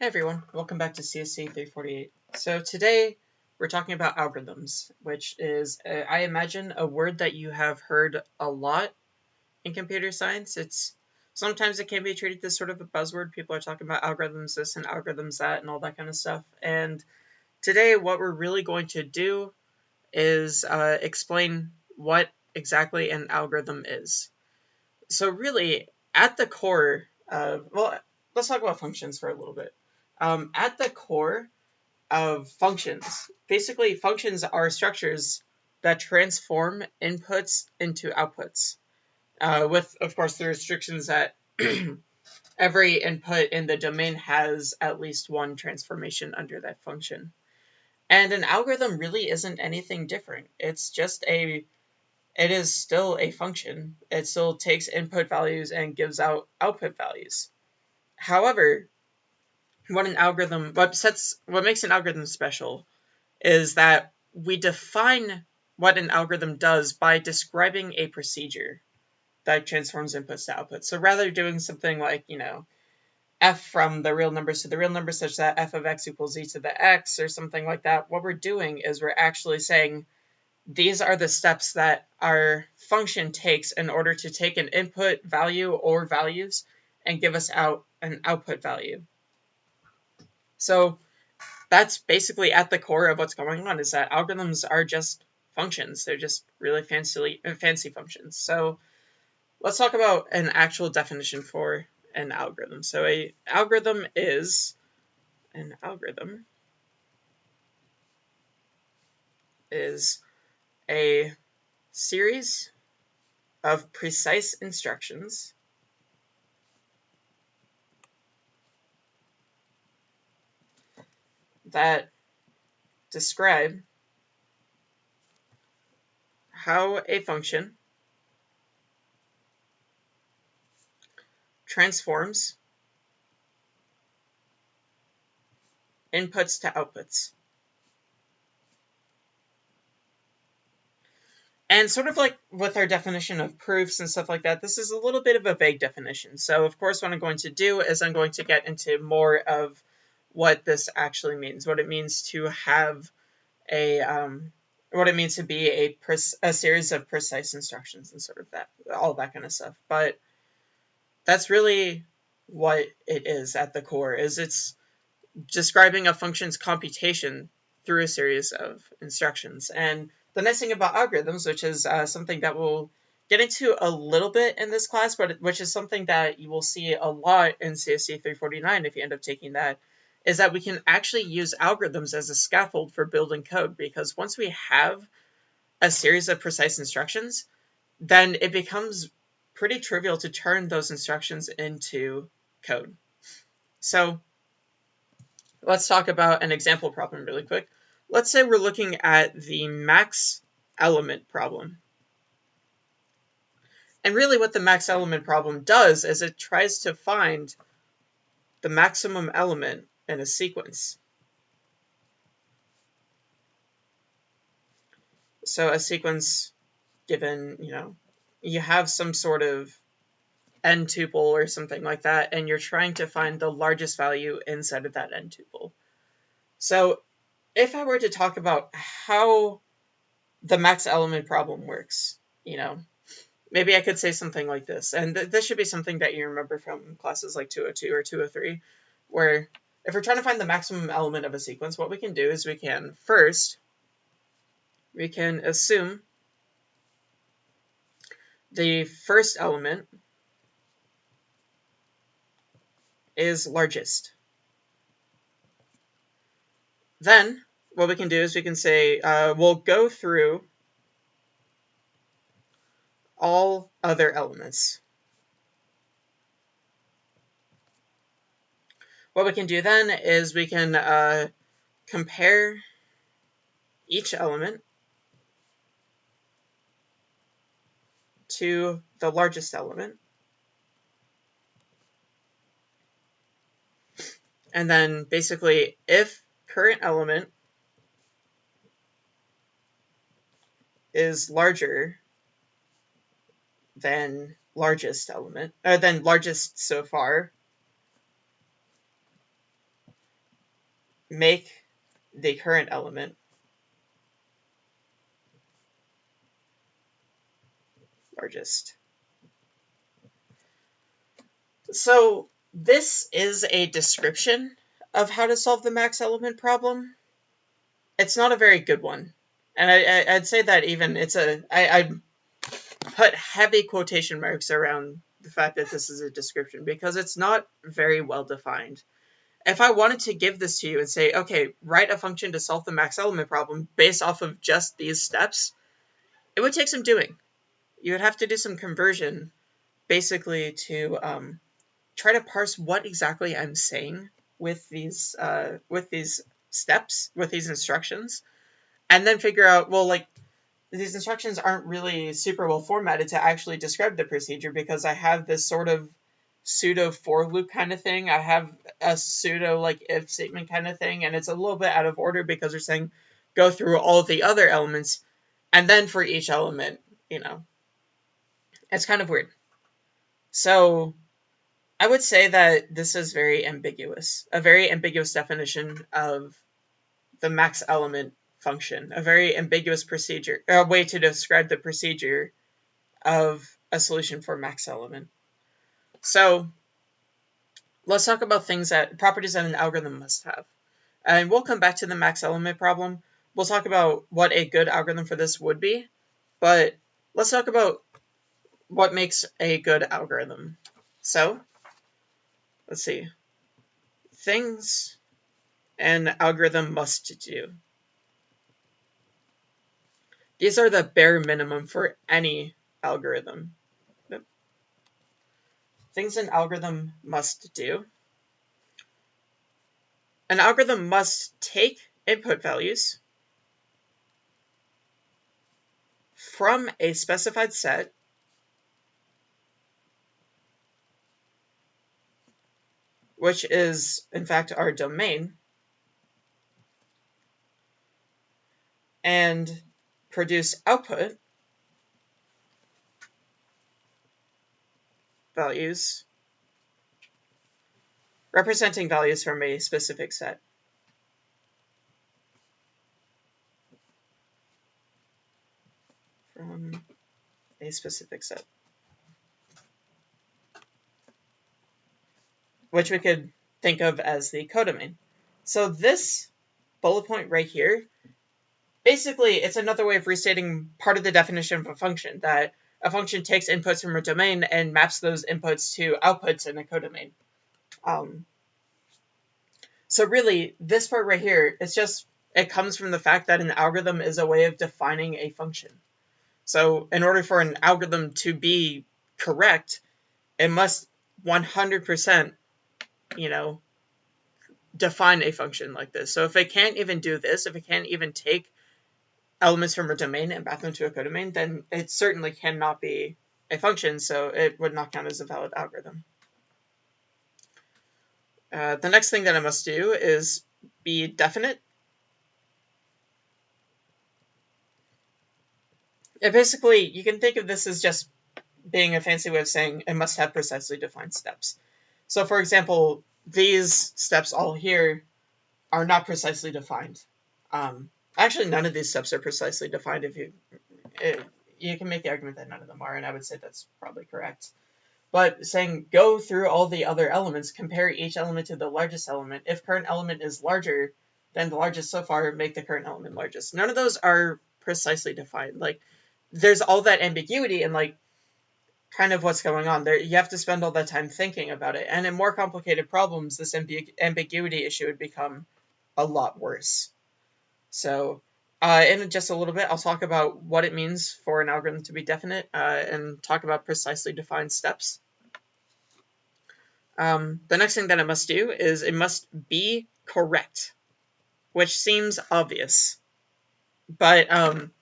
Hey everyone, welcome back to CSC 348. So today we're talking about algorithms, which is, uh, I imagine, a word that you have heard a lot in computer science. It's Sometimes it can be treated as sort of a buzzword. People are talking about algorithms this and algorithms that and all that kind of stuff. And today what we're really going to do is uh, explain what exactly an algorithm is. So really, at the core of, well, let's talk about functions for a little bit um, at the core of functions, basically functions are structures that transform inputs into outputs, uh, with, of course, the restrictions that every input in the domain has at least one transformation under that function. And an algorithm really isn't anything different. It's just a, it is still a function. It still takes input values and gives out output values. However, what an algorithm what sets what makes an algorithm special is that we define what an algorithm does by describing a procedure that transforms inputs to outputs. So rather doing something like, you know, f from the real numbers to the real numbers such that f of x equals e to the x or something like that, what we're doing is we're actually saying these are the steps that our function takes in order to take an input value or values and give us out an output value. So that's basically at the core of what's going on is that algorithms are just functions. They're just really fancy, uh, fancy functions. So let's talk about an actual definition for an algorithm. So a algorithm is an algorithm is a series of precise instructions that describe how a function transforms inputs to outputs. And sort of like with our definition of proofs and stuff like that, this is a little bit of a vague definition. So of course what I'm going to do is I'm going to get into more of what this actually means, what it means to have a um, what it means to be a, a series of precise instructions and sort of that all that kind of stuff. But that's really what it is at the core is it's describing a function's computation through a series of instructions. And the nice thing about algorithms, which is uh, something that we'll get into a little bit in this class, but which is something that you will see a lot in CSC 349 if you end up taking that, is that we can actually use algorithms as a scaffold for building code because once we have a series of precise instructions, then it becomes pretty trivial to turn those instructions into code. So let's talk about an example problem really quick. Let's say we're looking at the max element problem. And really what the max element problem does is it tries to find the maximum element in a sequence. So a sequence given, you know, you have some sort of n tuple or something like that, and you're trying to find the largest value inside of that n tuple. So if I were to talk about how the max element problem works, you know, maybe I could say something like this. And th this should be something that you remember from classes like 202 or 203, where if we're trying to find the maximum element of a sequence, what we can do is we can first, we can assume the first element is largest. Then, what we can do is we can say, uh, we'll go through all other elements. What we can do then is we can uh, compare each element to the largest element. And then basically if current element is larger than largest element, or than largest so far, make the current element largest. So this is a description of how to solve the max element problem. It's not a very good one. And I, would say that even it's a, I, I put heavy quotation marks around the fact that this is a description because it's not very well defined. If I wanted to give this to you and say, okay, write a function to solve the max element problem based off of just these steps, it would take some doing. You would have to do some conversion basically to um, try to parse what exactly I'm saying with these uh, with these steps, with these instructions, and then figure out, well, like, these instructions aren't really super well formatted to actually describe the procedure because I have this sort of pseudo for loop kind of thing. I have a pseudo like if statement kind of thing, and it's a little bit out of order because they're saying go through all the other elements, and then for each element, you know, it's kind of weird. So I would say that this is very ambiguous, a very ambiguous definition of the max element function, a very ambiguous procedure, a way to describe the procedure of a solution for max element. So let's talk about things that properties that an algorithm must have. And we'll come back to the max element problem. We'll talk about what a good algorithm for this would be, but let's talk about what makes a good algorithm. So let's see, things an algorithm must do. These are the bare minimum for any algorithm. Things an algorithm must do. An algorithm must take input values from a specified set which is in fact our domain, and produce output values representing values from a specific set. From a specific set. which we could think of as the codomain. So this bullet point right here, basically it's another way of restating part of the definition of a function, that a function takes inputs from a domain and maps those inputs to outputs in a codomain. Um, so really, this part right here, it's just, it comes from the fact that an algorithm is a way of defining a function. So in order for an algorithm to be correct, it must 100% you know, define a function like this. So if it can't even do this, if it can't even take elements from a domain and map them to a codomain, then it certainly cannot be a function, so it would not count as a valid algorithm. Uh, the next thing that I must do is be definite. It basically, you can think of this as just being a fancy way of saying it must have precisely defined steps. So for example, these steps all here are not precisely defined. Um, actually, none of these steps are precisely defined. If you it, you can make the argument that none of them are, and I would say that's probably correct. But saying go through all the other elements, compare each element to the largest element. If current element is larger than the largest so far, make the current element largest. None of those are precisely defined. Like there's all that ambiguity and like kind of what's going on there. You have to spend all that time thinking about it. And in more complicated problems, this ambig ambiguity issue would become a lot worse. So uh, in just a little bit, I'll talk about what it means for an algorithm to be definite uh, and talk about precisely defined steps. Um, the next thing that it must do is it must be correct, which seems obvious. But um,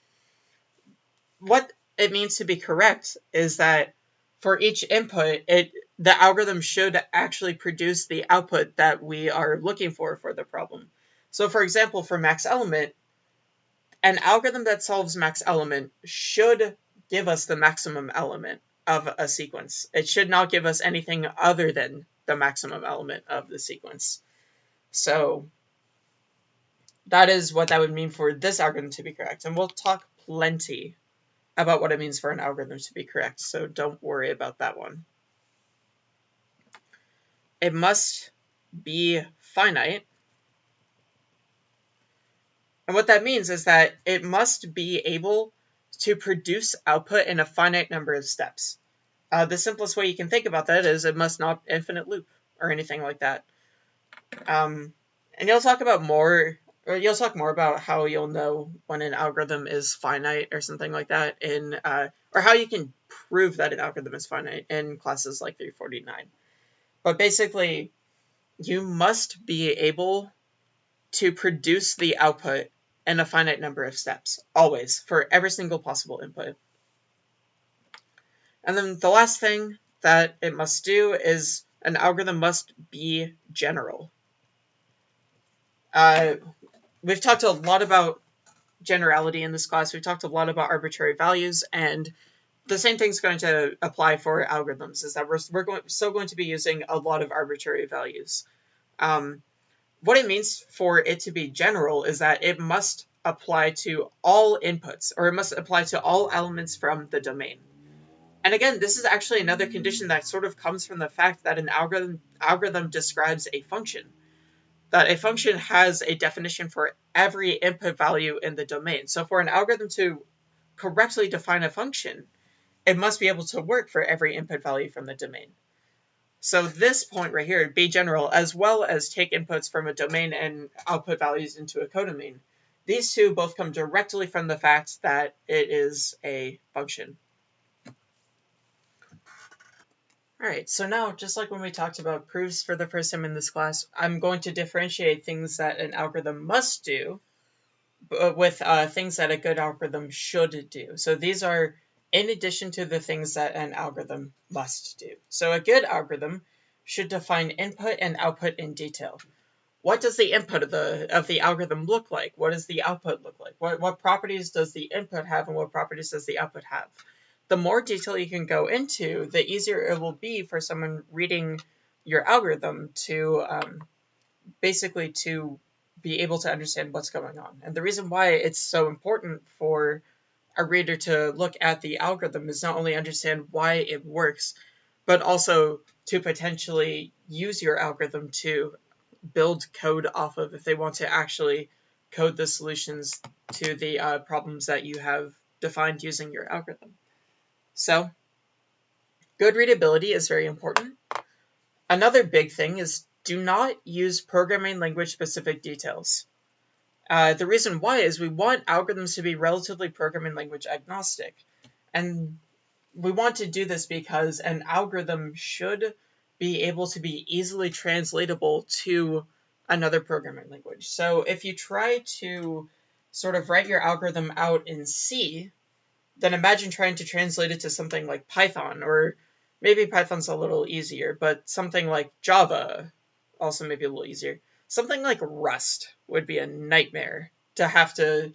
what it means to be correct is that for each input, it the algorithm should actually produce the output that we are looking for for the problem. So for example, for max element, an algorithm that solves max element should give us the maximum element of a sequence. It should not give us anything other than the maximum element of the sequence. So that is what that would mean for this algorithm to be correct. And we'll talk plenty about what it means for an algorithm to be correct, so don't worry about that one. It must be finite. And what that means is that it must be able to produce output in a finite number of steps. Uh, the simplest way you can think about that is it must not infinite loop or anything like that. Um, and you'll talk about more, or you'll talk more about how you'll know when an algorithm is finite or something like that in, uh, or how you can prove that an algorithm is finite in classes like 349. But basically, you must be able to produce the output in a finite number of steps, always, for every single possible input. And then the last thing that it must do is an algorithm must be general. Uh, we've talked a lot about generality in this class. We've talked a lot about arbitrary values, and the same thing's going to apply for algorithms, is that we're, we're going, still going to be using a lot of arbitrary values. Um, what it means for it to be general is that it must apply to all inputs, or it must apply to all elements from the domain. And again, this is actually another condition that sort of comes from the fact that an algorithm algorithm describes a function. That a function has a definition for every input value in the domain. So for an algorithm to correctly define a function, it must be able to work for every input value from the domain. So this point right here, be general, as well as take inputs from a domain and output values into a codomain. These two both come directly from the fact that it is a function. Alright, so now, just like when we talked about proofs for the first time in this class, I'm going to differentiate things that an algorithm must do with uh, things that a good algorithm should do. So these are in addition to the things that an algorithm must do. So a good algorithm should define input and output in detail. What does the input of the of the algorithm look like? What does the output look like? What, what properties does the input have and what properties does the output have? the more detail you can go into, the easier it will be for someone reading your algorithm to um, basically to be able to understand what's going on. And the reason why it's so important for a reader to look at the algorithm is not only understand why it works, but also to potentially use your algorithm to build code off of if they want to actually code the solutions to the uh, problems that you have defined using your algorithm. So good readability is very important. Another big thing is do not use programming language specific details. Uh, the reason why is we want algorithms to be relatively programming language agnostic. And we want to do this because an algorithm should be able to be easily translatable to another programming language. So if you try to sort of write your algorithm out in C, then imagine trying to translate it to something like Python, or maybe Python's a little easier, but something like Java, also maybe a little easier. Something like Rust would be a nightmare to have to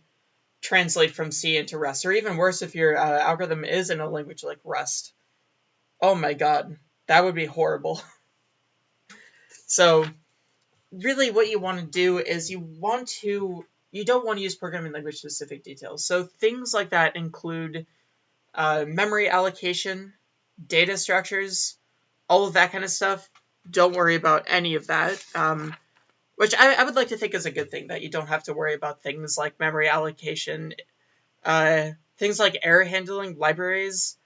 translate from C into Rust, or even worse if your uh, algorithm is in a language like Rust. Oh my god, that would be horrible. so, really, what you want to do is you want to you don't want to use programming language specific details. So things like that include uh, memory allocation, data structures, all of that kind of stuff. Don't worry about any of that. Um, which I, I, would like to think is a good thing that you don't have to worry about things like memory allocation, uh, things like error handling, libraries,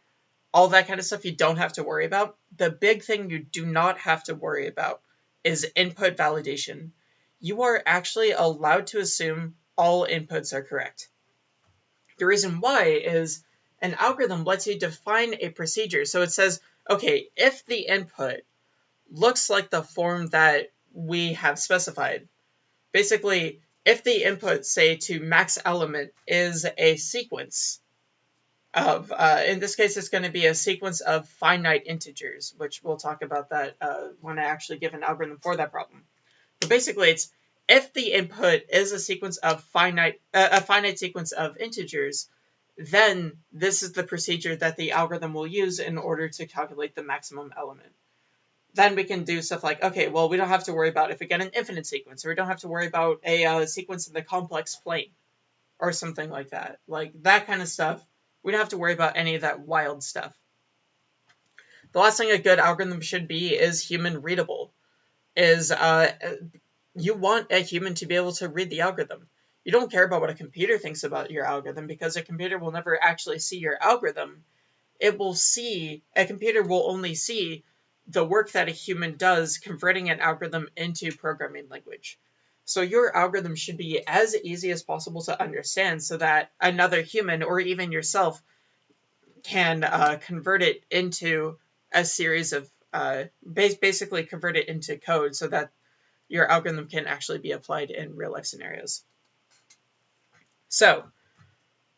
all that kind of stuff you don't have to worry about. The big thing you do not have to worry about is input validation you are actually allowed to assume all inputs are correct. The reason why is an algorithm lets you define a procedure. So it says, okay, if the input looks like the form that we have specified, basically, if the input, say, to max element is a sequence of, uh, in this case, it's going to be a sequence of finite integers, which we'll talk about that uh, when I actually give an algorithm for that problem. But basically, it's if the input is a sequence of finite uh, a finite sequence of integers, then this is the procedure that the algorithm will use in order to calculate the maximum element. Then we can do stuff like, okay, well, we don't have to worry about if we get an infinite sequence, or we don't have to worry about a uh, sequence in the complex plane, or something like that. Like that kind of stuff. We don't have to worry about any of that wild stuff. The last thing a good algorithm should be is human readable. Is uh, you want a human to be able to read the algorithm. You don't care about what a computer thinks about your algorithm because a computer will never actually see your algorithm. It will see, a computer will only see the work that a human does converting an algorithm into programming language. So your algorithm should be as easy as possible to understand so that another human or even yourself can uh, convert it into a series of, uh, basically convert it into code so that your algorithm can actually be applied in real life scenarios. So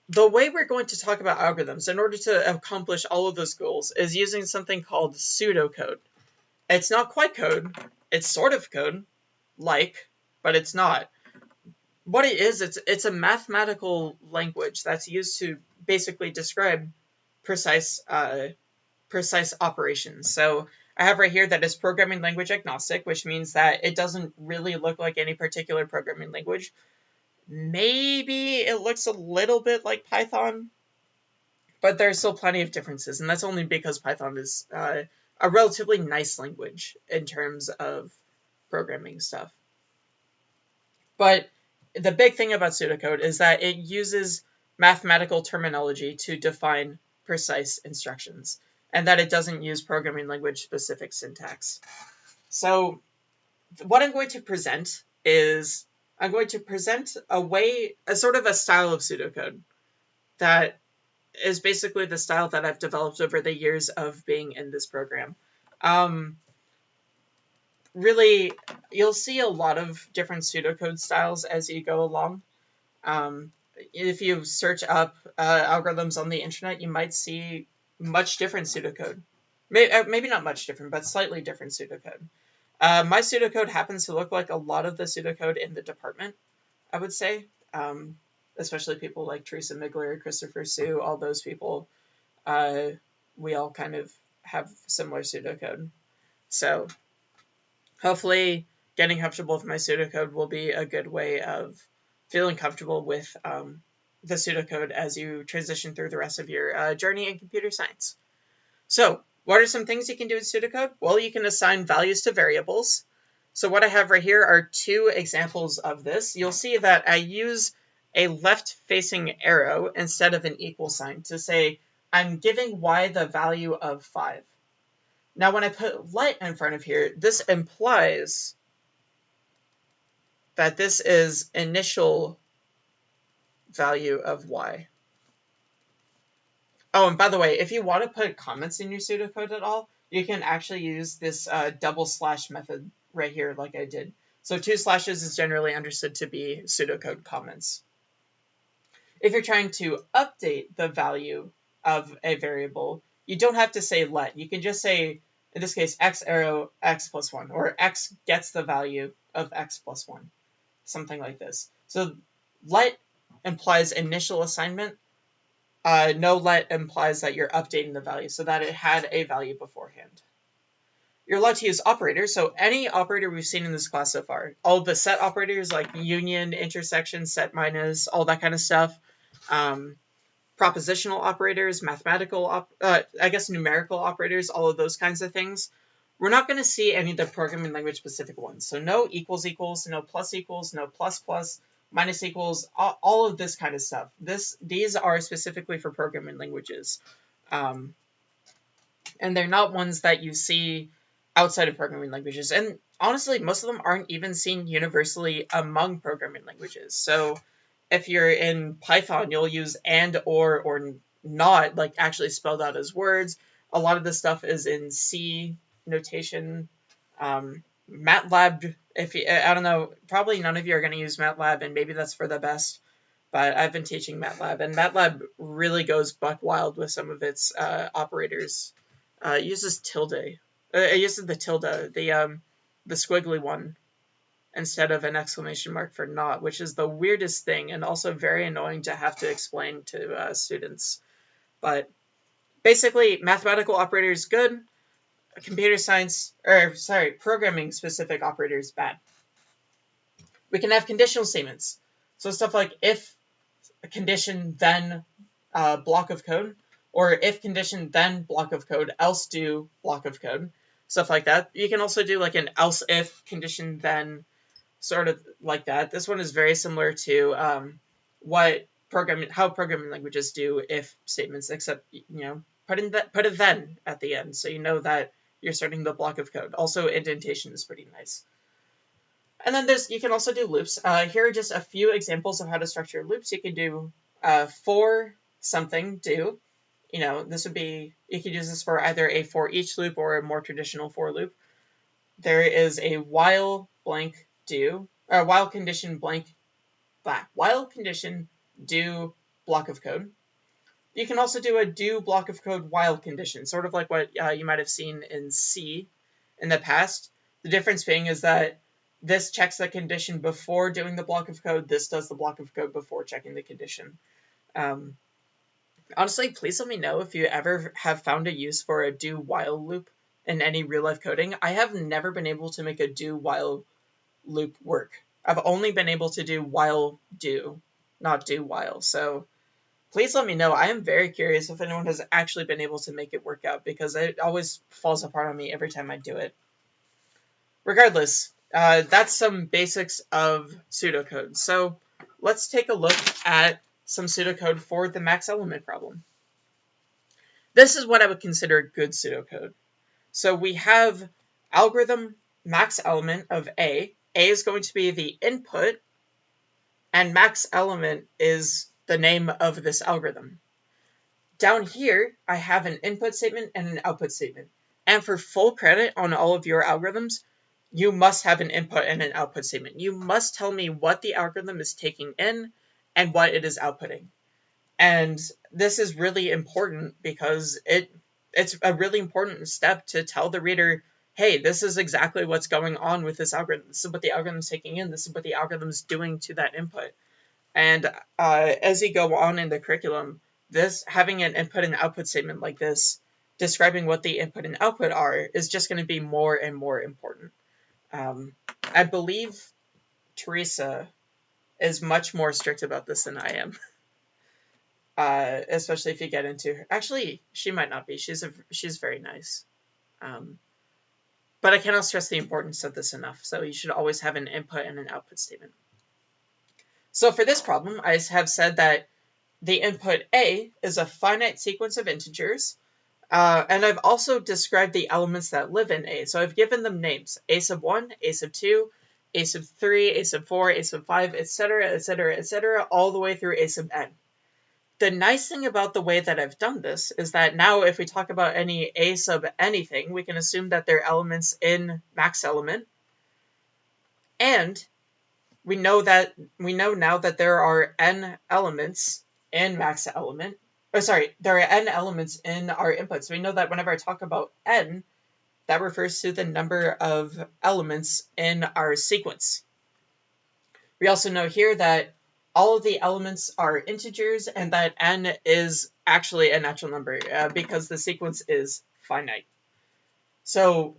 the way we're going to talk about algorithms in order to accomplish all of those goals is using something called pseudocode. It's not quite code, it's sort of code, like, but it's not. What it is, it's it's a mathematical language that's used to basically describe precise uh, precise operations. So I have right here that it's programming language agnostic, which means that it doesn't really look like any particular programming language. Maybe it looks a little bit like Python, but there's still plenty of differences, and that's only because Python is uh, a relatively nice language in terms of programming stuff. But the big thing about pseudocode is that it uses mathematical terminology to define precise instructions, and that it doesn't use programming language specific syntax. So, what I'm going to present is I'm going to present a way, a sort of a style of pseudocode that is basically the style that I've developed over the years of being in this program. Um, really, you'll see a lot of different pseudocode styles as you go along. Um, if you search up uh, algorithms on the internet, you might see much different pseudocode. Maybe, uh, maybe not much different, but slightly different pseudocode. Uh, my pseudocode happens to look like a lot of the pseudocode in the department, I would say. Um, especially people like Teresa Migler, Christopher Siu, all those people. Uh, we all kind of have similar pseudocode. So hopefully getting comfortable with my pseudocode will be a good way of feeling comfortable with um, the pseudocode as you transition through the rest of your uh, journey in computer science. So what are some things you can do in pseudocode? Well, you can assign values to variables. So what I have right here are two examples of this. You'll see that I use a left-facing arrow instead of an equal sign to say I'm giving y the value of 5. Now when I put let in front of here, this implies that this is initial value of y. Oh, and by the way, if you want to put comments in your pseudocode at all, you can actually use this uh, double slash method right here like I did. So two slashes is generally understood to be pseudocode comments. If you're trying to update the value of a variable, you don't have to say let. You can just say, in this case, x arrow x plus 1, or x gets the value of x plus 1, something like this. So let implies initial assignment, uh, no let implies that you're updating the value so that it had a value beforehand. You're allowed to use operators, so any operator we've seen in this class so far, all the set operators like union, intersection, set minus, all that kind of stuff, um, propositional operators, mathematical, op uh, I guess numerical operators, all of those kinds of things. We're not going to see any of the programming language specific ones. So no equals equals, no plus equals, no plus plus, minus equals, all, all, of this kind of stuff. This These are specifically for programming languages. Um, and they're not ones that you see outside of programming languages. And honestly, most of them aren't even seen universally among programming languages. So if you're in Python, you'll use and, or, or not, like actually spelled out as words. A lot of this stuff is in C notation. Um, MATLAB if you, I don't know, probably none of you are going to use MATLAB, and maybe that's for the best. But I've been teaching MATLAB, and MATLAB really goes buck wild with some of its uh, operators. Uh, it uses tilde. Uh, it uses the tilde, the um, the squiggly one, instead of an exclamation mark for not, which is the weirdest thing and also very annoying to have to explain to uh, students. But basically, mathematical operators good computer science, or sorry, programming specific operators bad. We can have conditional statements. So stuff like if condition then uh, block of code, or if condition then block of code, else do block of code, stuff like that. You can also do like an else if condition then sort of like that. This one is very similar to um, what programming how programming languages do if statements, except you know put in that put a then at the end, so you know that you're starting the block of code. Also, indentation is pretty nice. And then there's you can also do loops. Uh, here are just a few examples of how to structure loops. You can do uh, for something do. You know, this would be you could use this for either a for each loop or a more traditional for loop. There is a while blank do or while condition blank black while condition do block of code. You can also do a do block of code while condition, sort of like what uh, you might have seen in C in the past. The difference being is that this checks the condition before doing the block of code. This does the block of code before checking the condition. Um, honestly, please let me know if you ever have found a use for a do while loop in any real life coding. I have never been able to make a do while loop work. I've only been able to do while do, not do while. So please let me know. I am very curious if anyone has actually been able to make it work out because it always falls apart on me every time I do it. Regardless, uh, that's some basics of pseudocode. So let's take a look at some pseudocode for the max element problem. This is what I would consider good pseudocode. So we have algorithm max element of A. A is going to be the input, and max element is the name of this algorithm. Down here, I have an input statement and an output statement. And for full credit on all of your algorithms, you must have an input and an output statement. You must tell me what the algorithm is taking in and what it is outputting. And this is really important because it it's a really important step to tell the reader, hey, this is exactly what's going on with this algorithm. This is what the algorithm is taking in. This is what the algorithm is doing to that input. And uh, as you go on in the curriculum, this having an input and output statement like this, describing what the input and output are, is just going to be more and more important. Um, I believe Teresa is much more strict about this than I am. Uh, especially if you get into her. Actually, she might not be. She's a she's very nice. Um, but I cannot stress the importance of this enough. So you should always have an input and an output statement. So for this problem, I have said that the input A is a finite sequence of integers uh, and I've also described the elements that live in A. So I've given them names, A sub 1, A sub 2, A sub 3, A sub 4, A sub 5, etc., etc., etc., all the way through A sub n. The nice thing about the way that I've done this is that now if we talk about any A sub anything, we can assume that they're elements in max element. And we know that we know now that there are n elements in max element oh, sorry, there are n elements in our inputs. We know that whenever I talk about n, that refers to the number of elements in our sequence. We also know here that all of the elements are integers and that n is actually a natural number uh, because the sequence is finite. So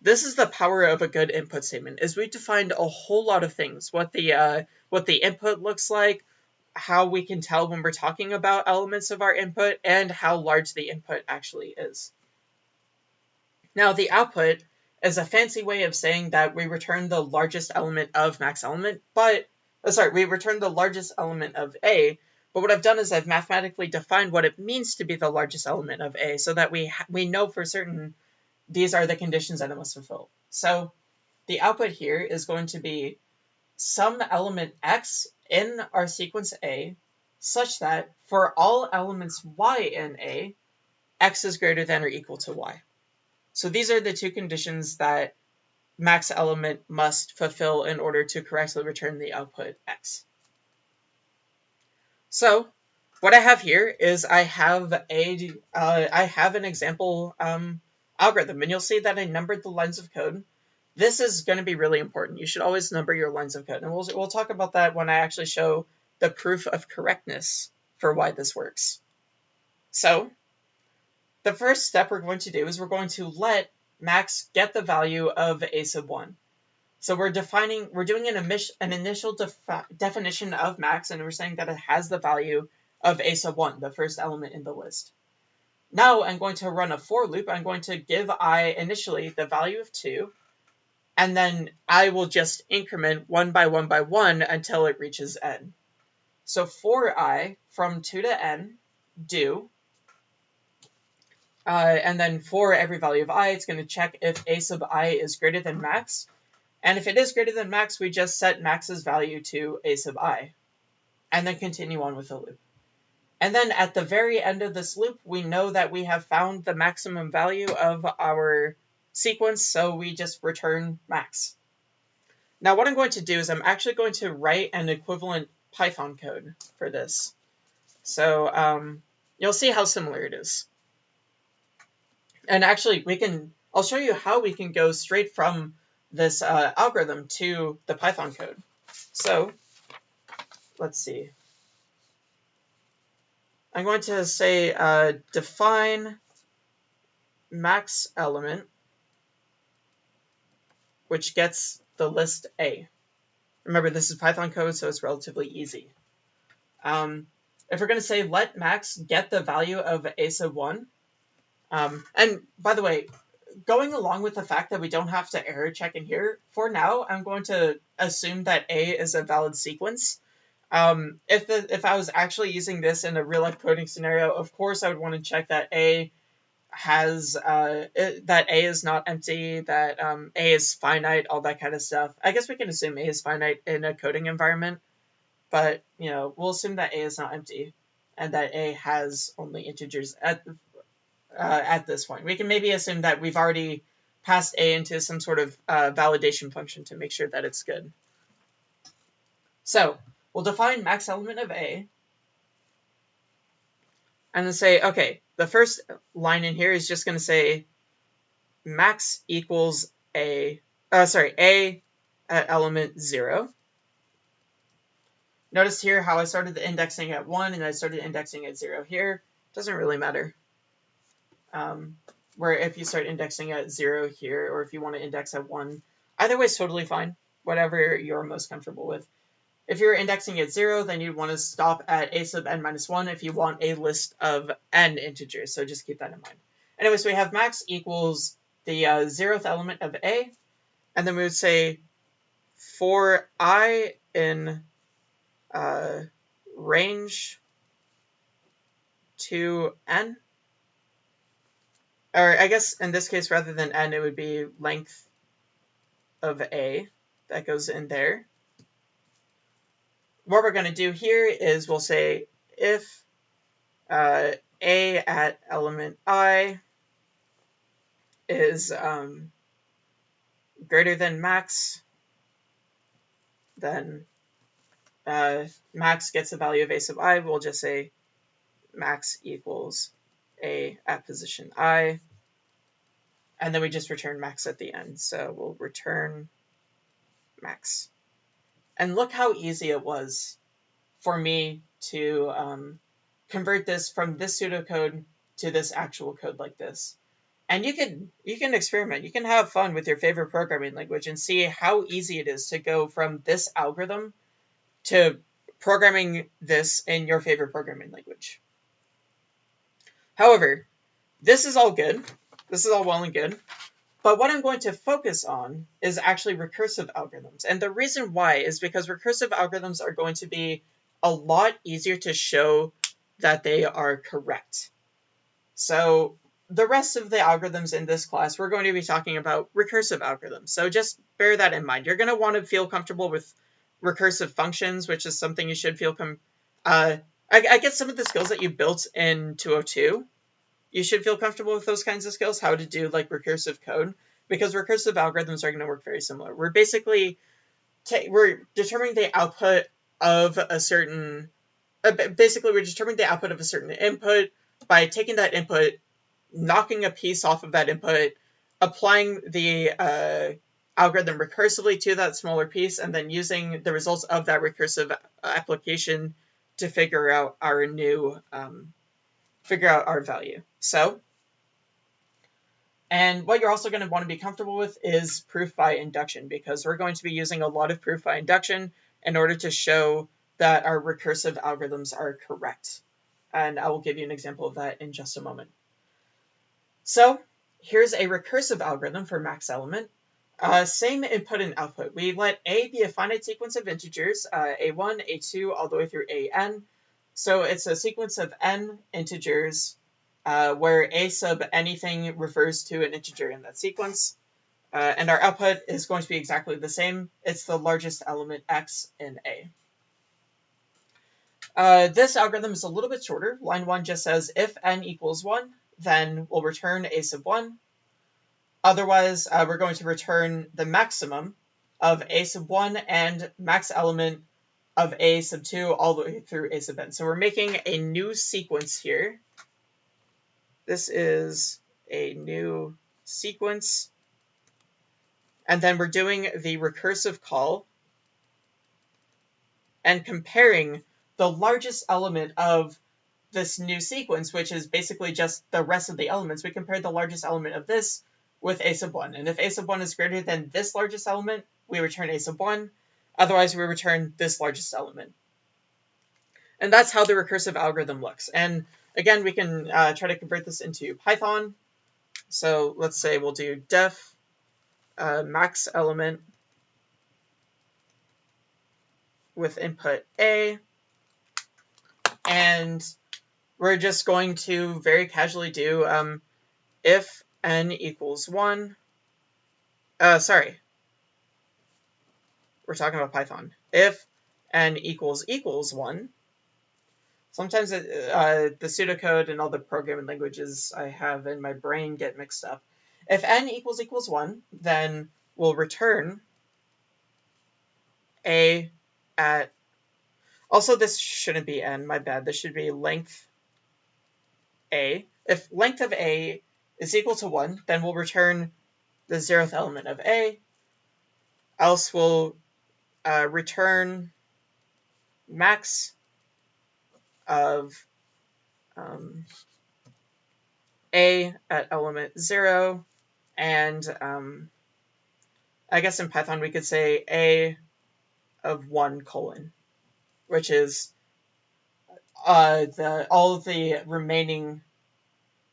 this is the power of a good input statement is we defined a whole lot of things what the uh, what the input looks like how we can tell when we're talking about elements of our input and how large the input actually is. Now the output is a fancy way of saying that we return the largest element of max element, but, oh, sorry, we return the largest element of A, but what I've done is I've mathematically defined what it means to be the largest element of A so that we, we know for certain these are the conditions that it must fulfill. So the output here is going to be some element x in our sequence A such that for all elements y in A, x is greater than or equal to y. So these are the two conditions that max element must fulfill in order to correctly return the output x. So what I have here is I have a uh, I have an example um, algorithm, and you'll see that I numbered the lines of code this is going to be really important. You should always number your lines of code. And we'll, we'll talk about that when I actually show the proof of correctness for why this works. So the first step we're going to do is we're going to let max get the value of a sub 1. So we're defining, we're doing an, an initial definition of max, and we're saying that it has the value of a sub 1, the first element in the list. Now I'm going to run a for loop. I'm going to give i initially the value of 2, and then I will just increment 1 by 1 by 1 until it reaches n. So for i, from 2 to n, do, uh, and then for every value of i, it's going to check if a sub i is greater than max. And if it is greater than max, we just set max's value to a sub i, and then continue on with the loop. And then at the very end of this loop, we know that we have found the maximum value of our sequence, so we just return max. Now what I'm going to do is I'm actually going to write an equivalent Python code for this. So um, you'll see how similar it is. And actually, we can. I'll show you how we can go straight from this uh, algorithm to the Python code. So let's see. I'm going to say uh, define max element, which gets the list A. Remember, this is Python code, so it's relatively easy. Um, if we're going to say let max get the value of a sub 1, um, and by the way, going along with the fact that we don't have to error check in here, for now, I'm going to assume that A is a valid sequence. Um, if the, if I was actually using this in a real life coding scenario, of course I would want to check that A has uh, it, that A is not empty, that um, A is finite, all that kind of stuff. I guess we can assume A is finite in a coding environment, but you know we'll assume that A is not empty and that A has only integers at uh, at this point. We can maybe assume that we've already passed A into some sort of uh, validation function to make sure that it's good. So we'll define max element of A and then say, okay, the first line in here is just going to say max equals A, uh, sorry, A at element 0. Notice here how I started the indexing at 1 and I started indexing at 0 here. Doesn't really matter. Um, where if you start indexing at 0 here or if you want to index at 1, either way is totally fine, whatever you're most comfortable with. If you're indexing at 0, then you'd want to stop at a sub n minus 1 if you want a list of n integers, so just keep that in mind. Anyways, we have max equals the uh, zeroth element of a, and then we would say for i in uh, range to n, or I guess in this case, rather than n, it would be length of a that goes in there what we're going to do here is we'll say if uh, a at element i is um, greater than max, then uh, max gets the value of a sub i. We'll just say max equals a at position i. And then we just return max at the end. So we'll return max. And look how easy it was for me to um, convert this from this pseudocode to this actual code like this. And you can you can experiment. You can have fun with your favorite programming language and see how easy it is to go from this algorithm to programming this in your favorite programming language. However, this is all good. This is all well and good. But what I'm going to focus on is actually recursive algorithms. And the reason why is because recursive algorithms are going to be a lot easier to show that they are correct. So the rest of the algorithms in this class, we're going to be talking about recursive algorithms. So just bear that in mind. You're going to want to feel comfortable with recursive functions, which is something you should feel com uh, I, I guess some of the skills that you built in 202 you should feel comfortable with those kinds of skills, how to do like recursive code, because recursive algorithms are going to work very similar. We're basically we're determining the output of a certain uh, basically we're determining the output of a certain input by taking that input, knocking a piece off of that input, applying the uh, algorithm recursively to that smaller piece, and then using the results of that recursive application to figure out our new um, figure out our value. So And what you're also going to want to be comfortable with is proof by induction because we're going to be using a lot of proof by induction in order to show that our recursive algorithms are correct. And I will give you an example of that in just a moment. So here's a recursive algorithm for max element. Uh, same input and output. We let A be a finite sequence of integers, uh, A1, A2, all the way through AN. So it's a sequence of n integers uh, where A sub anything refers to an integer in that sequence. Uh, and our output is going to be exactly the same. It's the largest element x in A. Uh, this algorithm is a little bit shorter. Line 1 just says if n equals 1, then we'll return a sub 1. Otherwise, uh, we're going to return the maximum of a sub 1 and max element of a sub 2 all the way through a sub n. So we're making a new sequence here. This is a new sequence. And then we're doing the recursive call and comparing the largest element of this new sequence, which is basically just the rest of the elements. We compare the largest element of this with a sub 1. And if a sub 1 is greater than this largest element, we return a sub 1. Otherwise, we return this largest element. And that's how the recursive algorithm looks. And again, we can uh, try to convert this into Python. So let's say we'll do def uh, max element with input A. And we're just going to very casually do um, if n equals 1. Uh, sorry. We're talking about Python. If n equals equals 1. Sometimes uh, the pseudocode and all the programming languages I have in my brain get mixed up. If n equals equals 1, then we'll return a at... Also, this shouldn't be n, my bad. This should be length a. If length of a is equal to 1, then we'll return the zeroth element of a. Else we'll uh, return max of um, a at element 0. And um, I guess in Python we could say a of 1 colon, which is uh, the all of the remaining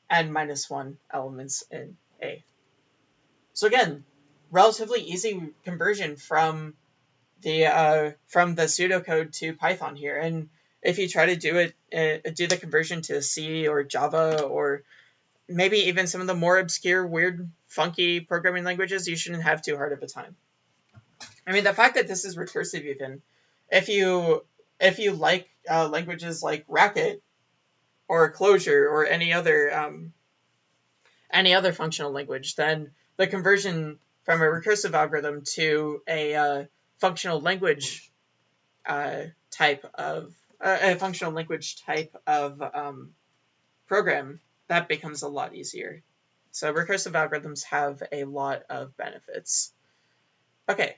n minus 1 elements in A. So again, relatively easy conversion from the uh, from the pseudocode to Python here. And if you try to do it, uh, do the conversion to C or Java or maybe even some of the more obscure, weird, funky programming languages, you shouldn't have too hard of a time. I mean, the fact that this is recursive even, if you if you like uh, languages like Racket or Clojure or any other um, any other functional language, then the conversion from a recursive algorithm to a uh, functional language uh, type of a functional language type of um, program that becomes a lot easier. So recursive algorithms have a lot of benefits. Okay,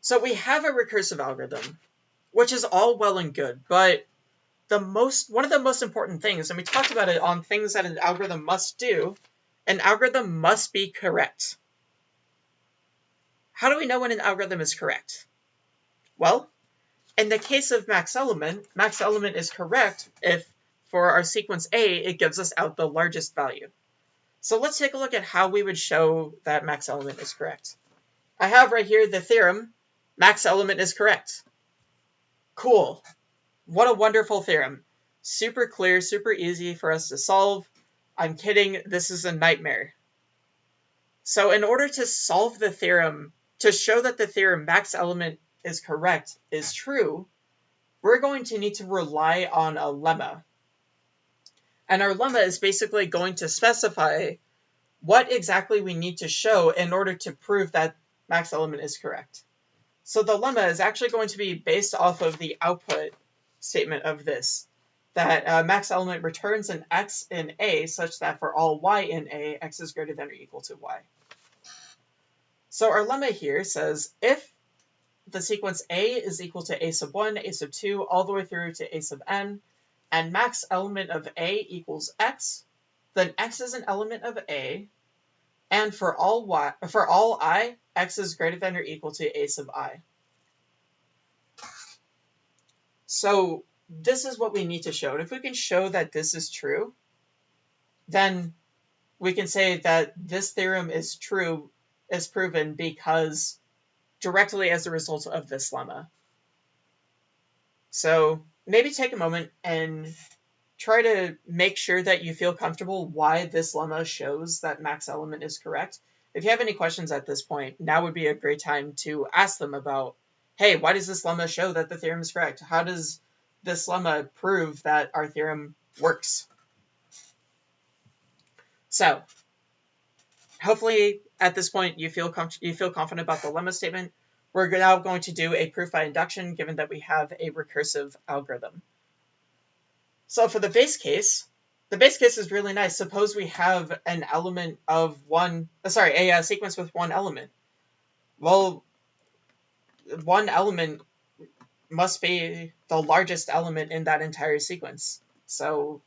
so we have a recursive algorithm which is all well and good, but the most one of the most important things, and we talked about it on things that an algorithm must do, an algorithm must be correct. How do we know when an algorithm is correct? Well, in the case of max element, max element is correct if for our sequence A, it gives us out the largest value. So let's take a look at how we would show that max element is correct. I have right here the theorem, max element is correct. Cool. What a wonderful theorem. Super clear, super easy for us to solve. I'm kidding, this is a nightmare. So in order to solve the theorem, to show that the theorem max element is correct, is true, we're going to need to rely on a lemma. And our lemma is basically going to specify what exactly we need to show in order to prove that max element is correct. So the lemma is actually going to be based off of the output statement of this, that uh, max element returns an x in A such that for all y in A, x is greater than or equal to y. So our lemma here says if the sequence A is equal to A sub 1, A sub 2, all the way through to A sub n, and max element of A equals x, then x is an element of A, And for all y, for all i, x is greater than or equal to a sub i. So this is what we need to show. And if we can show that this is true, then we can say that this theorem is true, is proven because directly as a result of this lemma. So maybe take a moment and try to make sure that you feel comfortable why this lemma shows that max element is correct. If you have any questions at this point, now would be a great time to ask them about, hey, why does this lemma show that the theorem is correct? How does this lemma prove that our theorem works? So hopefully at this point you feel you feel confident about the lemma statement. We're now going to do a proof by induction given that we have a recursive algorithm. So for the base case, the base case is really nice. Suppose we have an element of one, uh, sorry, a, a sequence with one element. Well, one element must be the largest element in that entire sequence. So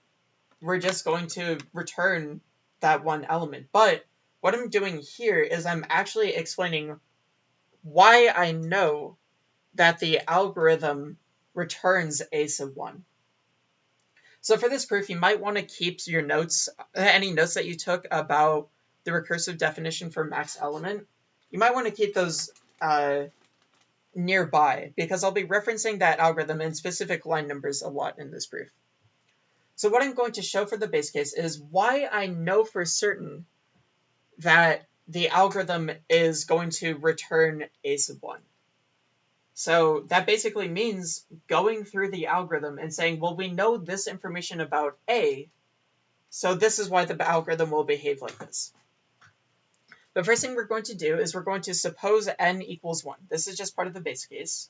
we're just going to return that one element. But what I'm doing here is I'm actually explaining why I know that the algorithm returns a sub 1. So for this proof, you might want to keep your notes, any notes that you took about the recursive definition for max element. You might want to keep those uh, nearby because I'll be referencing that algorithm in specific line numbers a lot in this proof. So what I'm going to show for the base case is why I know for certain that the algorithm is going to return a sub 1. So that basically means going through the algorithm and saying, well, we know this information about A, so this is why the algorithm will behave like this. The first thing we're going to do is we're going to suppose n equals 1. This is just part of the base case.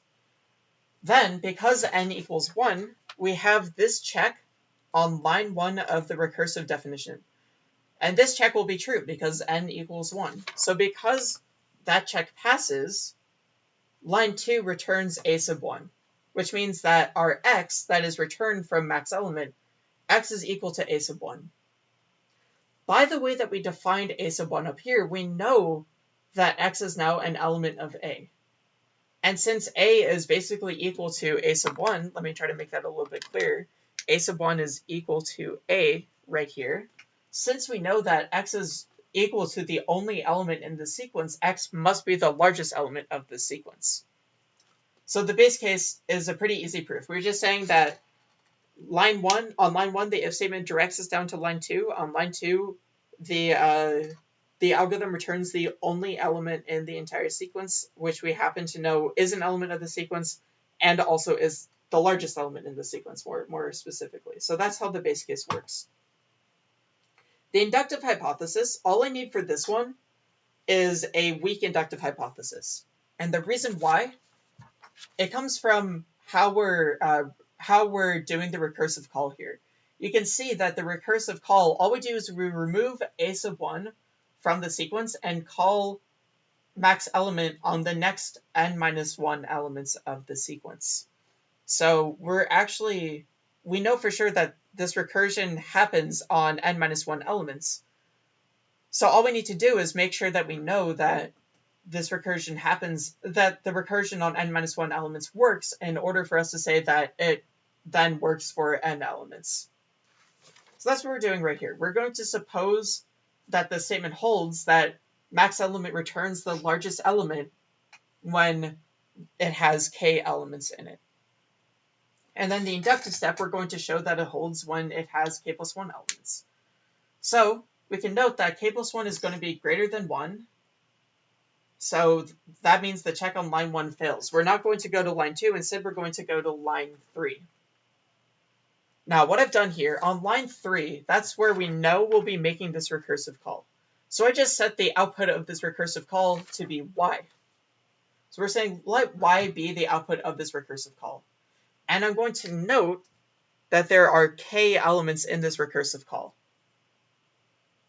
Then, because n equals 1, we have this check on line 1 of the recursive definition. And this check will be true because n equals 1. So because that check passes, line 2 returns a sub 1, which means that our x that is returned from max element, x is equal to a sub 1. By the way that we defined a sub 1 up here, we know that x is now an element of a. And since a is basically equal to a sub 1, let me try to make that a little bit clearer. a sub 1 is equal to a right here since we know that x is equal to the only element in the sequence, x must be the largest element of the sequence. So the base case is a pretty easy proof. We're just saying that line one on line one, the if statement directs us down to line two. On line two, the uh, the algorithm returns the only element in the entire sequence, which we happen to know is an element of the sequence and also is the largest element in the sequence more, more specifically. So that's how the base case works. The inductive hypothesis, all I need for this one is a weak inductive hypothesis. And the reason why, it comes from how we're, uh, how we're doing the recursive call here. You can see that the recursive call, all we do is we remove a sub 1 from the sequence and call max element on the next n minus 1 elements of the sequence. So we're actually, we know for sure that this recursion happens on n minus 1 elements. So all we need to do is make sure that we know that this recursion happens, that the recursion on n minus 1 elements works in order for us to say that it then works for n elements. So that's what we're doing right here. We're going to suppose that the statement holds that max element returns the largest element when it has k elements in it. And then the inductive step, we're going to show that it holds when it has k plus 1 elements. So we can note that k plus 1 is going to be greater than 1. So that means the check on line 1 fails. We're not going to go to line 2. Instead, we're going to go to line 3. Now, what I've done here, on line 3, that's where we know we'll be making this recursive call. So I just set the output of this recursive call to be y. So we're saying let y be the output of this recursive call. And I'm going to note that there are k elements in this recursive call.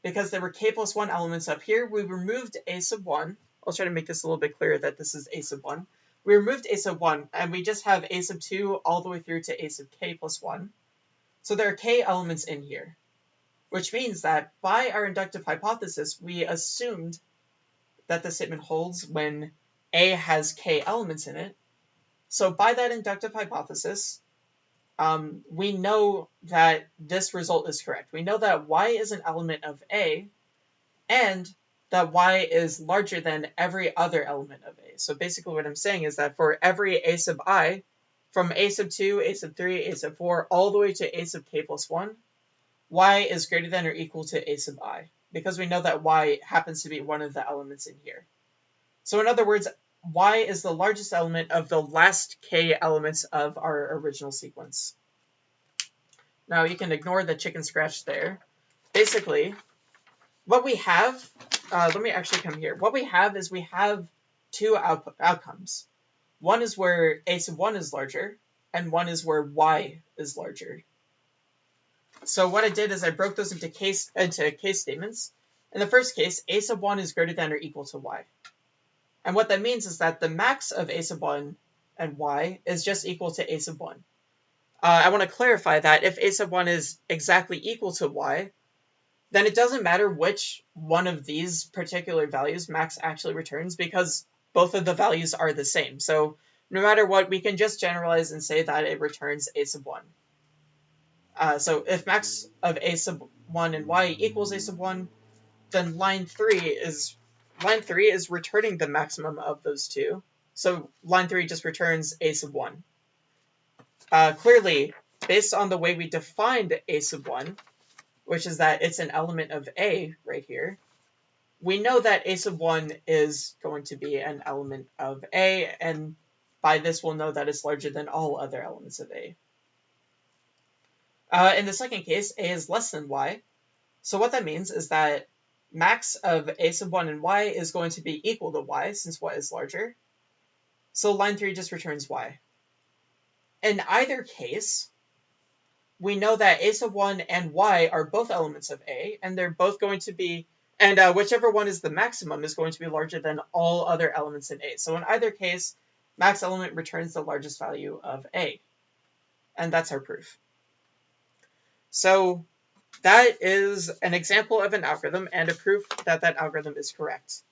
Because there were k plus 1 elements up here, we removed a sub 1. I'll try to make this a little bit clearer that this is a sub 1. We removed a sub 1, and we just have a sub 2 all the way through to a sub k plus 1. So there are k elements in here. which means that by our inductive hypothesis, we assumed that the statement holds when A has k elements in it. So by that inductive hypothesis, um, we know that this result is correct. We know that y is an element of A, and that y is larger than every other element of A. So basically what I'm saying is that for every a sub i, from a sub 2, a sub 3, a sub 4, all the way to a sub k plus 1, y is greater than or equal to a sub i, because we know that y happens to be one of the elements in here. So in other words, y is the largest element of the last k elements of our original sequence. Now you can ignore the chicken scratch there. Basically, what we have, uh, let me actually come here. What we have is we have two out outcomes. One is where a sub 1 is larger, and one is where y is larger. So what I did is I broke those into case into case statements. In the first case, a sub 1 is greater than or equal to y. And what that means is that the max of a sub 1 and y is just equal to a sub 1. Uh, I want to clarify that if a sub 1 is exactly equal to y, then it doesn't matter which one of these particular values max actually returns because both of the values are the same. So no matter what, we can just generalize and say that it returns a sub 1. Uh, so if max of a sub 1 and y equals a sub 1, then line 3 is line 3 is returning the maximum of those two. So line 3 just returns a sub 1. Uh, clearly, based on the way we defined a sub 1, which is that it's an element of A right here, we know that a sub 1 is going to be an element of A, and by this we'll know that it's larger than all other elements of A. Uh, in the second case, A is less than Y. So what that means is that max of A sub 1 and Y is going to be equal to Y, since Y is larger. So line 3 just returns Y. In either case, we know that A sub 1 and Y are both elements of A, and they're both going to be and uh, whichever one is the maximum is going to be larger than all other elements in A. So in either case, max element returns the largest value of A. And that's our proof. So that is an example of an algorithm and a proof that that algorithm is correct.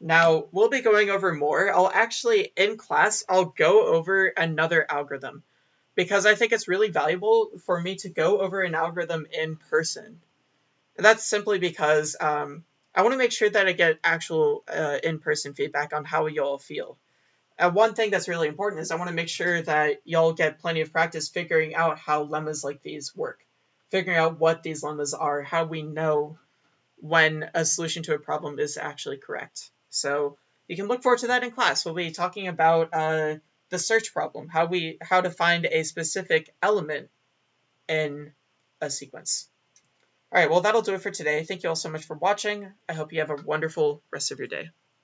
Now, we'll be going over more. I'll actually, in class, I'll go over another algorithm because I think it's really valuable for me to go over an algorithm in person. And that's simply because um, I want to make sure that I get actual uh, in-person feedback on how y'all feel. Uh, one thing that's really important is I want to make sure that y'all get plenty of practice figuring out how lemmas like these work, figuring out what these lemmas are, how we know when a solution to a problem is actually correct. So you can look forward to that in class. We'll be talking about uh, the search problem, how we how to find a specific element in a sequence. All right, well, that'll do it for today. Thank you all so much for watching. I hope you have a wonderful rest of your day.